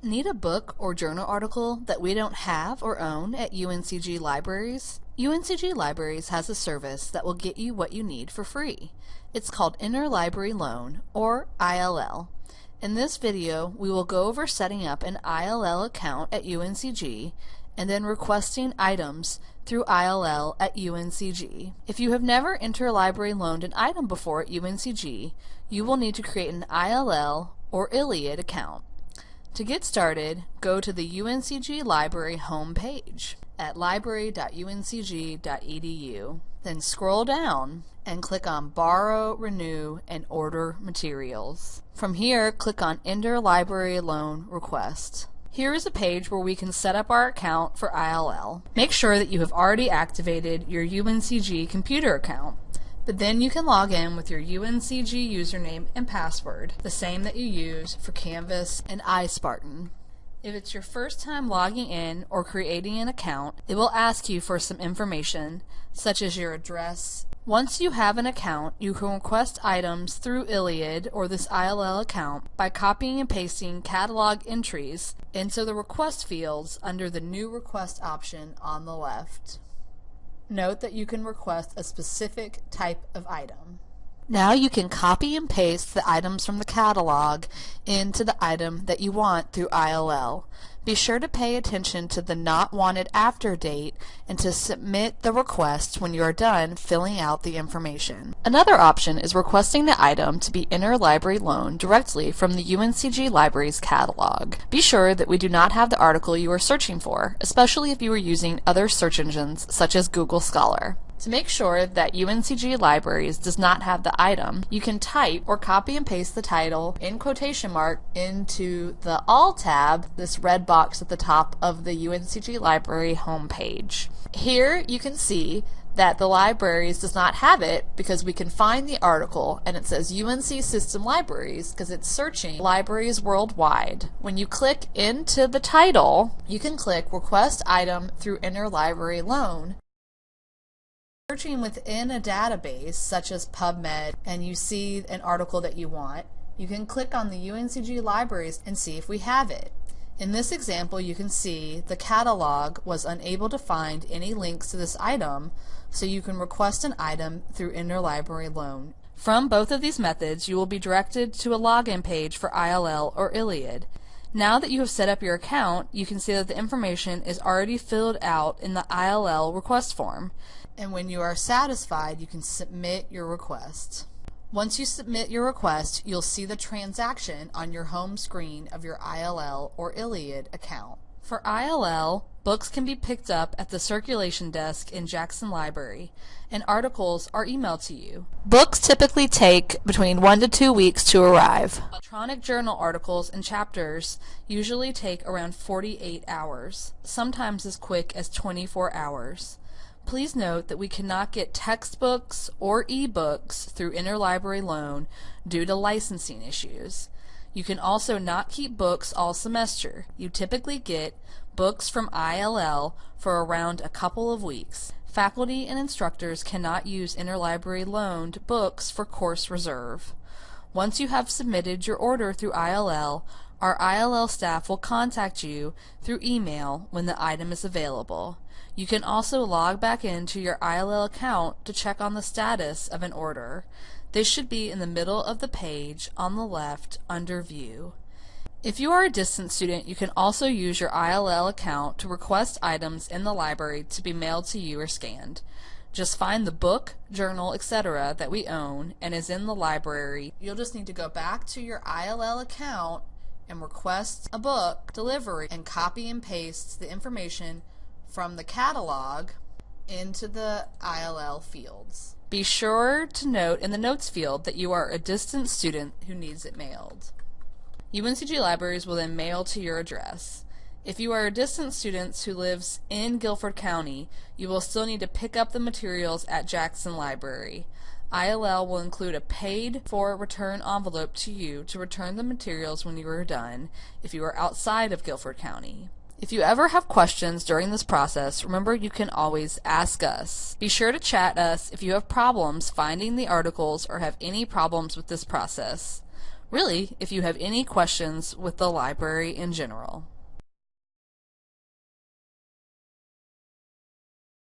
Need a book or journal article that we don't have or own at UNCG Libraries? UNCG Libraries has a service that will get you what you need for free. It's called Interlibrary Loan, or ILL. In this video, we will go over setting up an ILL account at UNCG and then requesting items through ILL at UNCG. If you have never interlibrary loaned an item before at UNCG, you will need to create an ILL or ILLiad account. To get started, go to the UNCG Library homepage at library.uncg.edu. Then scroll down and click on Borrow, Renew, and Order Materials. From here, click on Interlibrary Loan Request. Here is a page where we can set up our account for ILL. Make sure that you have already activated your UNCG computer account. But then you can log in with your UNCG username and password, the same that you use for Canvas and iSpartan. If it's your first time logging in or creating an account, it will ask you for some information, such as your address. Once you have an account, you can request items through ILLiad or this ILL account by copying and pasting catalog entries into the request fields under the New Request option on the left. Note that you can request a specific type of item. Now you can copy and paste the items from the catalog into the item that you want through ILL. Be sure to pay attention to the not wanted after date and to submit the request when you are done filling out the information. Another option is requesting the item to be interlibrary loaned directly from the UNCG Libraries catalog. Be sure that we do not have the article you are searching for, especially if you are using other search engines such as Google Scholar. To make sure that UNCG Libraries does not have the item, you can type or copy and paste the title in quotation mark into the All tab, this red box at the top of the UNCG Library homepage. Here you can see that the libraries does not have it because we can find the article and it says UNC System Libraries because it's searching libraries worldwide. When you click into the title, you can click request item through interlibrary loan searching within a database such as PubMed and you see an article that you want, you can click on the UNCG libraries and see if we have it. In this example, you can see the catalog was unable to find any links to this item, so you can request an item through interlibrary loan. From both of these methods, you will be directed to a login page for ILL or ILLiad. Now that you have set up your account, you can see that the information is already filled out in the ILL request form and when you are satisfied, you can submit your request. Once you submit your request, you'll see the transaction on your home screen of your ILL or ILLiad account. For ILL, books can be picked up at the circulation desk in Jackson Library, and articles are emailed to you. Books typically take between one to two weeks to arrive. Electronic journal articles and chapters usually take around 48 hours, sometimes as quick as 24 hours. Please note that we cannot get textbooks or ebooks through interlibrary loan due to licensing issues. You can also not keep books all semester. You typically get books from ILL for around a couple of weeks. Faculty and instructors cannot use interlibrary loaned books for course reserve. Once you have submitted your order through ILL, our ILL staff will contact you through email when the item is available. You can also log back into your ILL account to check on the status of an order. This should be in the middle of the page on the left under View. If you are a distance student, you can also use your ILL account to request items in the library to be mailed to you or scanned. Just find the book, journal, etc. that we own and is in the library. You'll just need to go back to your ILL account and request a book delivery and copy and paste the information from the catalog into the ILL fields. Be sure to note in the notes field that you are a distant student who needs it mailed. UNCG Libraries will then mail to your address. If you are a distant student who lives in Guilford County, you will still need to pick up the materials at Jackson Library. ILL will include a paid for return envelope to you to return the materials when you are done if you are outside of Guilford County. If you ever have questions during this process, remember you can always ask us. Be sure to chat us if you have problems finding the articles or have any problems with this process. really if you have any questions with the library in general.